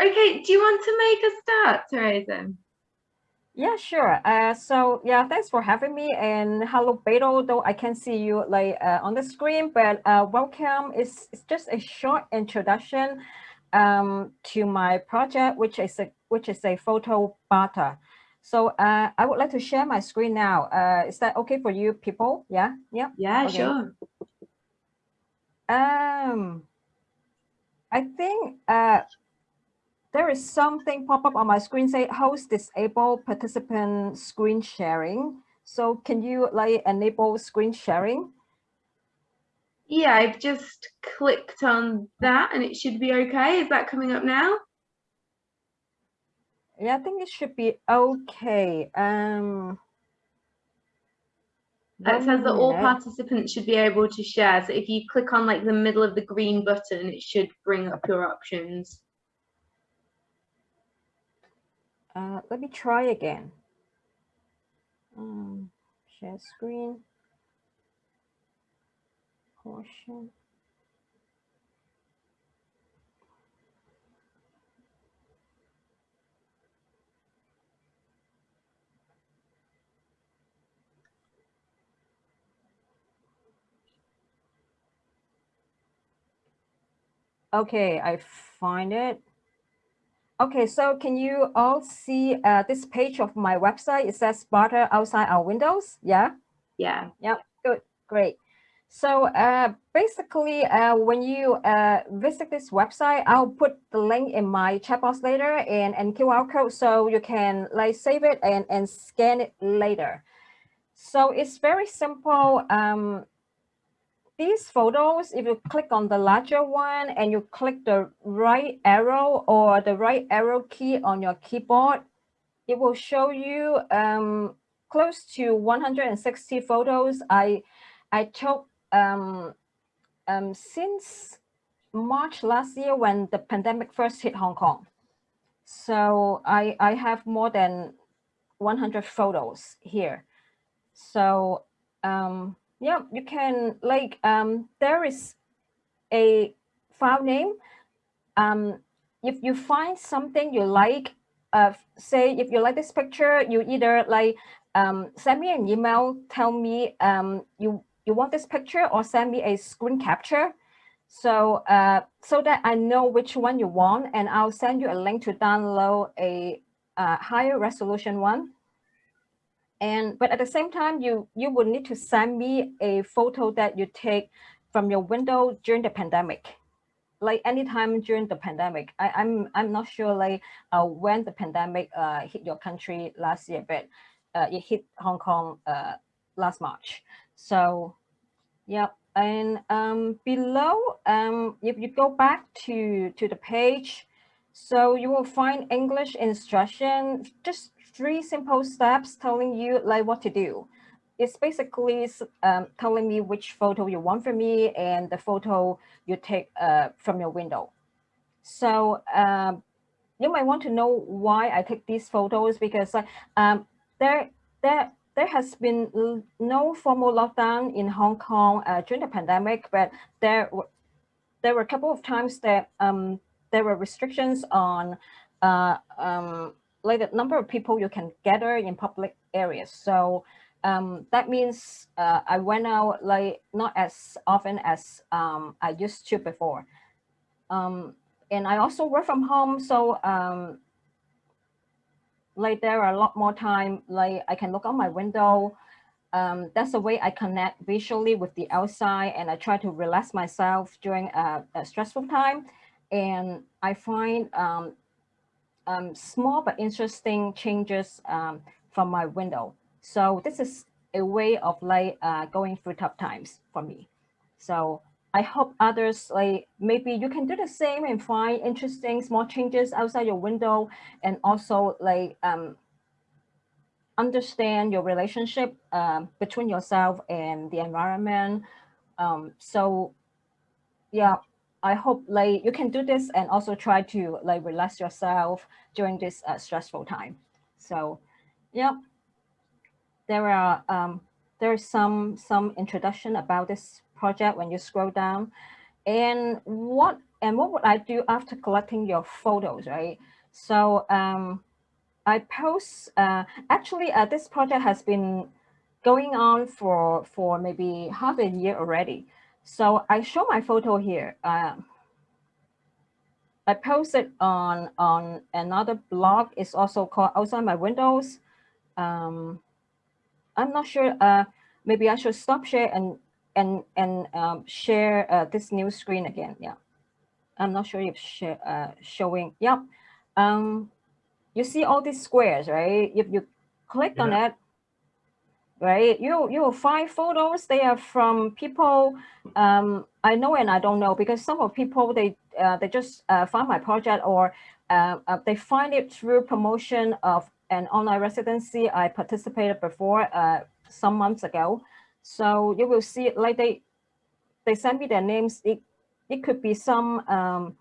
Okay, do you want to make a start, Teresa? Yeah, sure. Uh, so yeah, thanks for having me. And hello, Beto. Though I can see you like uh, on the screen, but uh, welcome. It's, it's just a short introduction um, to my project, which is a which is a photo barter. So uh, I would like to share my screen now. Uh, is that okay for you people? Yeah, yeah. Yeah, okay. sure. Um, I think uh, there is something pop up on my screen say host disable participant screen sharing. So can you like enable screen sharing? Yeah, I've just clicked on that and it should be okay. Is that coming up now? Yeah, I think it should be okay. Um, it says that all participants should be able to share. So if you click on like the middle of the green button, it should bring up your options. Uh, let me try again. Um, share screen. Portion. Okay, I find it. Okay, so can you all see uh, this page of my website? It says Barter outside our windows. Yeah. Yeah. Yeah. Good. Great. So uh, basically, uh, when you uh, visit this website, I'll put the link in my chat box later and, and QR code so you can like save it and, and scan it later. So it's very simple. Um, these photos, if you click on the larger one and you click the right arrow or the right arrow key on your keyboard, it will show you um, close to 160 photos I, I took um, um, since March last year when the pandemic first hit Hong Kong. So I, I have more than 100 photos here. So um, yeah, you can like um, there is a file name. Um, if you find something you like, uh, say if you like this picture, you either like um, send me an email, tell me um, you you want this picture, or send me a screen capture. So uh, so that I know which one you want, and I'll send you a link to download a uh, higher resolution one. And but at the same time, you you would need to send me a photo that you take from your window during the pandemic, like anytime during the pandemic. I, I'm I'm not sure like uh, when the pandemic uh, hit your country last year, but uh, it hit Hong Kong uh, last March. So, yeah. And um, below, um, if you go back to to the page, so you will find English instruction, just three simple steps telling you like what to do. It's basically um, telling me which photo you want from me and the photo you take uh, from your window. So um, you might want to know why I take these photos because um, there, there, there has been no formal lockdown in Hong Kong uh, during the pandemic, but there, there were a couple of times that um, there were restrictions on uh, um, like the number of people you can gather in public areas. So um, that means uh, I went out like not as often as um, I used to before. Um, and I also work from home. So um, like there are a lot more time, like I can look out my window. Um, that's the way I connect visually with the outside and I try to relax myself during a, a stressful time. And I find um, small but interesting changes um, from my window. So this is a way of like uh, going through tough times for me. So I hope others like maybe you can do the same and find interesting small changes outside your window and also like um, understand your relationship um, between yourself and the environment. Um, so yeah, I hope like you can do this and also try to like relax yourself during this uh, stressful time. So, yeah, there are um, there's some some introduction about this project when you scroll down, and what and what would I do after collecting your photos, right? So um, I post, uh, actually uh, this project has been going on for, for maybe half a year already. So I show my photo here. Uh, I posted on, on another blog. It's also called Outside My Windows. Um, I'm not sure, uh, maybe I should stop share and, and, and um, share uh, this new screen again, yeah. I'm not sure if share, uh, showing, yep. Um, you see all these squares, right? If you click on it, right, you, you will find photos. They are from people um, I know and I don't know because some of people, they, uh, they just uh, find my project or uh, uh, they find it through promotion of an online residency I participated before uh, some months ago. So you will see like they, they send me their names. It, it could be some um,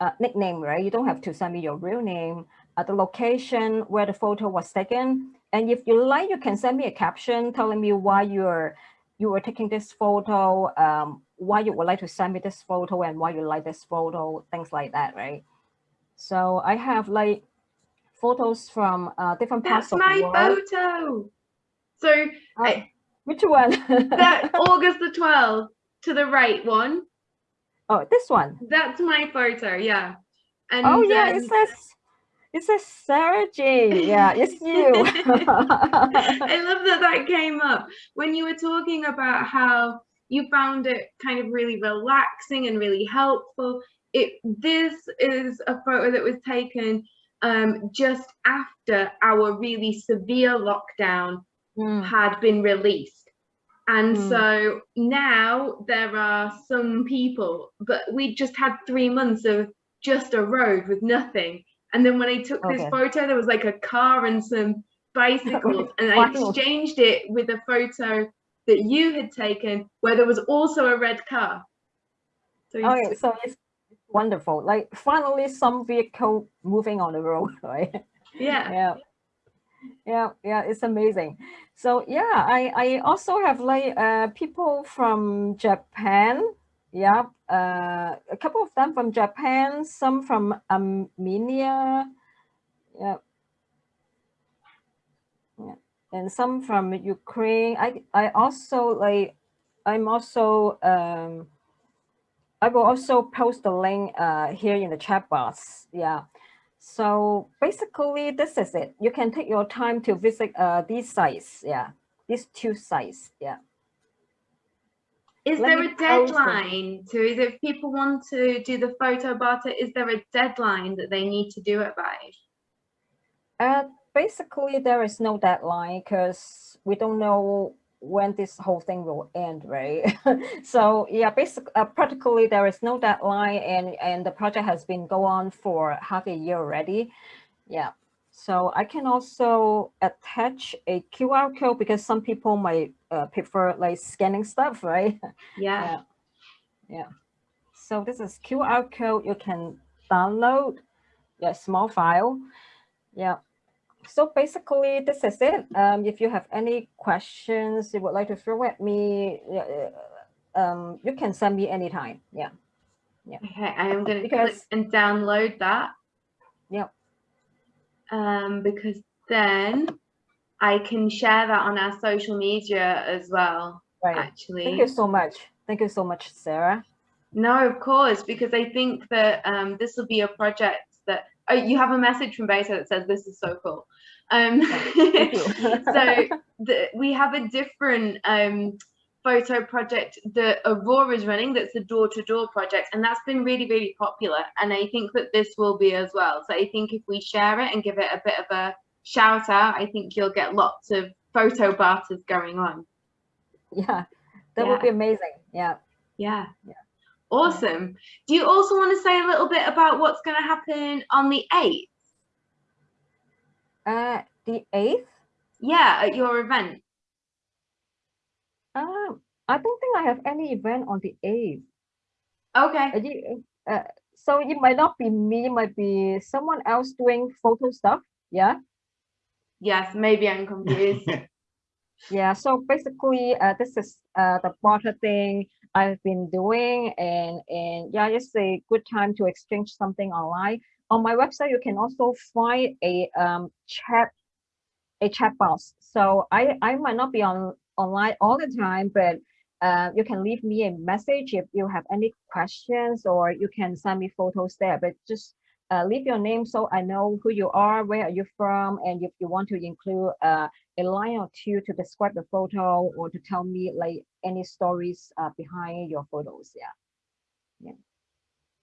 uh, nickname, right? You don't have to send me your real name, the location where the photo was taken. And if you like, you can send me a caption telling me why you're you were taking this photo, um, why you would like to send me this photo and why you like this photo, things like that, right? So I have like photos from uh, different parts That's of my the world. photo. So Uh, I- which one? that August the 12th to the right one, oh, this one. that's my photo, yeah. And Oh yeah, um, it says it says Sarah J. Yeah, it's you. I love that that came up when you were talking about how you found it kind of really relaxing and really helpful. It this is a photo that was taken um, just after our really severe lockdown Mm, had been released. And Hmm. so now there are some people, but we just had three months of just a road with nothing. And then when I took this photo, there was like a car and some bicycles, and I exchanged it with a photo that you had taken where there was also a red car. So you Okay, so it's wonderful. Like finally some vehicle moving on the road, right? yeah. yeah yeah yeah it's amazing so yeah i i also have like uh people from japan yeah uh a couple of them from japan some from armenia yeah yeah and some from ukraine i i also like i'm also um i will also post the link uh here in the chat box yeah so basically, this is it. You can take your time to visit uh, these sites. Yeah, these two sites. Yeah. Is Let there a deadline to is if people want to do the photo barter, is there a deadline that they need to do it by? Uh, basically, there is no deadline because we don't know when this whole thing will end, right? so yeah, basically, uh, practically there is no deadline, and and the project has been go on for half a year already. Yeah. So I can also attach a QR code because some people might uh, prefer like scanning stuff, right? Yeah. Yeah. Yeah. So this is QR code you can download a small file. Yeah. So basically this is it. Um, if you have any questions you would like to throw at me, yeah, uh, um, you can send me anytime. Yeah. Okay, I am going to click and download that. Yep. Um, because then I can share that on our social media as well, Right. actually. Thank you so much. Thank you so much, Sarah. No, of course, because I think that um, this will be a project that oh, you have a message from Beto that says this is so cool. Um, so the, we have a different um, photo project that Aurora is running that's the door-to-door project and that's been really really popular and I think that this will be as well so I think if we share it and give it a bit of a shout out I think you'll get lots of photo barters going on yeah, that Yeah. would be amazing. Yeah. yeah Yeah. awesome do you also want to say a little bit about what's going to happen on the 8th Uh, the eighth. yeah at your event Um, I don't think I have any event on the eighth. okay Uh, you- uh, so it might not be me, it might be someone else doing photo stuff. Yeah. yes maybe I'm confused Yeah, so basically, uh, this is uh, the barter thing I've been doing, and and yeah, it's a good time to exchange something online. On my website, you can also find a um, chat a chat box. So I I might not be on online all the time, but uh, you can leave me a message if you have any questions, or you can send me photos there. But just uh, leave your name so I know who you are, where are you from, and if you want to include uh, a line or two to describe the photo or to tell me like any stories uh, behind your photos. Yeah.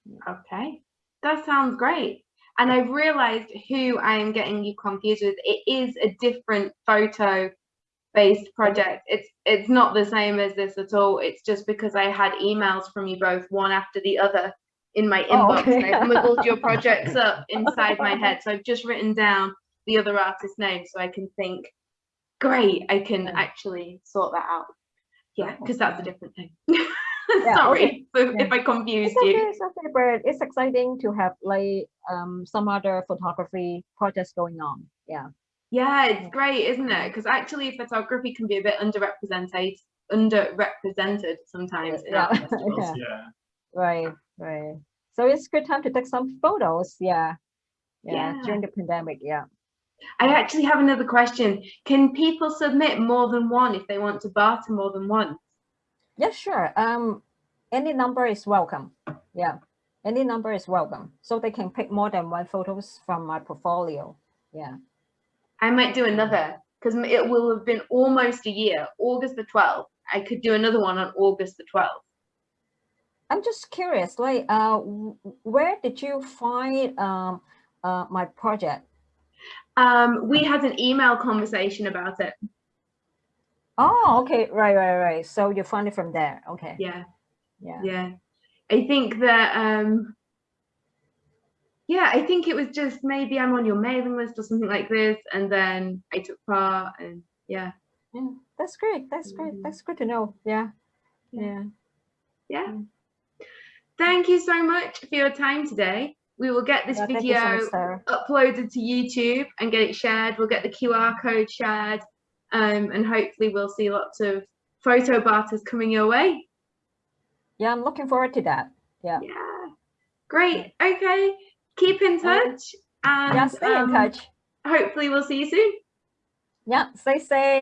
yeah. Okay, that sounds great. And I've realized who I am getting you confused with. It is a different photo based project. It's it's not the same as this at all. It's just because I had emails from you both one after the other in my Oh, inbox okay. and I've muddled your projects up inside my head. So I've just written down the other artist name so I can think, great, I can actually sort that out. Yeah, because that's a different thing. Yeah, Sorry if, Yeah. if I confused It's okay, you. it's okay, but it's exciting to have like um some other photography projects going on. Yeah. Yeah, it's great, isn't it? Because actually photography can be a bit underrepresented underrepresented sometimes Yeah. art festivals. Yeah. Yeah. Right, right. So it's good time to take some photos. Yeah. Yeah. Yeah. During the pandemic. Yeah. I actually have another question. Can people submit more than one if they want to barter more than one? Yeah, sure. Um, any number is welcome. Yeah. Any number is welcome. So they can pick more than one photos from my portfolio. Yeah. I might do another because it will have been almost a year, August the 12th. I could do another one on August the 12th. I'm just curious, like, uh, where did you find um, uh, my project? Um, we had an email conversation about it. Oh, okay, right, right, right. So you found it from there. Okay, Yeah, yeah. yeah. I think that um yeah, I think it was just maybe I'm on your mailing list or something like this, and then I took part and yeah, Yeah, that's great. That's great. Mhm. That's good to know. Yeah, Yeah. yeah. Mm. Thank you so much for your time today. We will get this Yeah, you so video much, uploaded to YouTube and get it shared. We'll get the QR code shared, um, and hopefully we'll see lots of photo barters coming your way. Yeah, I'm looking forward to that. Yeah. Yeah, great. Okay, keep in touch, and Yeah, stay in um, touch. hopefully we'll see you soon. Yeah, stay safe.